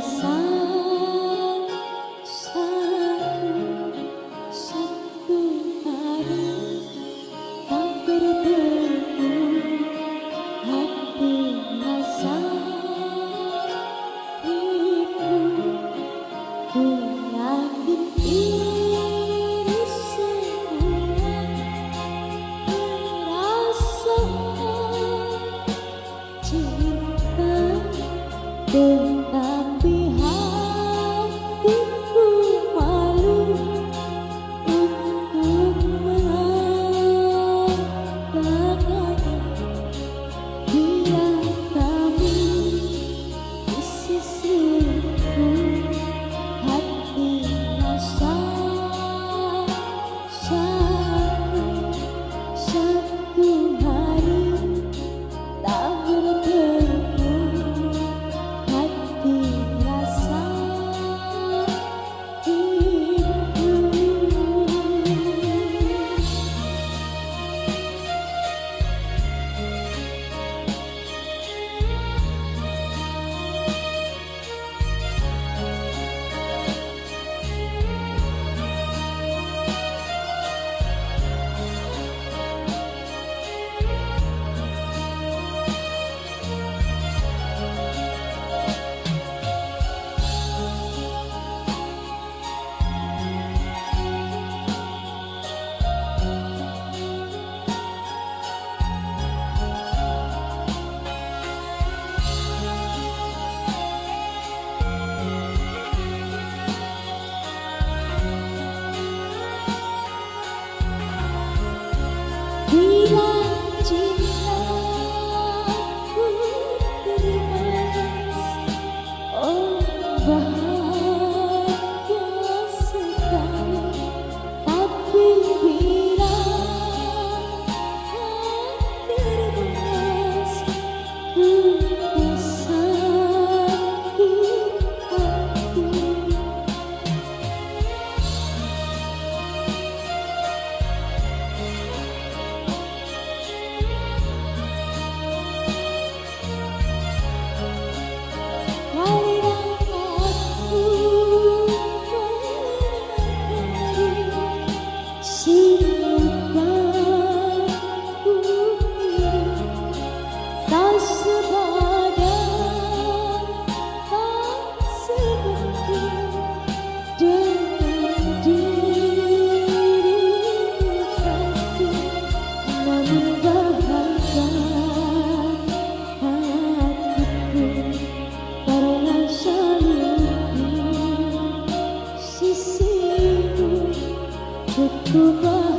dançar. over. to burn.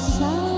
side.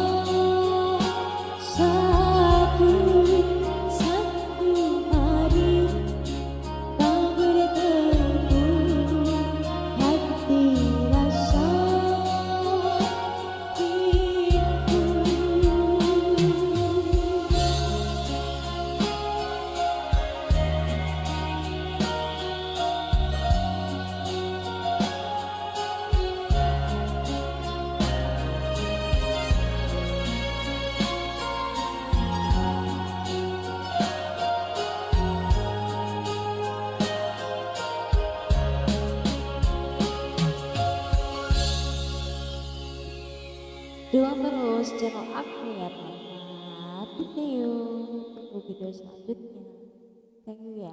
Dukung terus channel aku ya teman-teman. See you. Tunggu video selanjutnya. Thank you ya.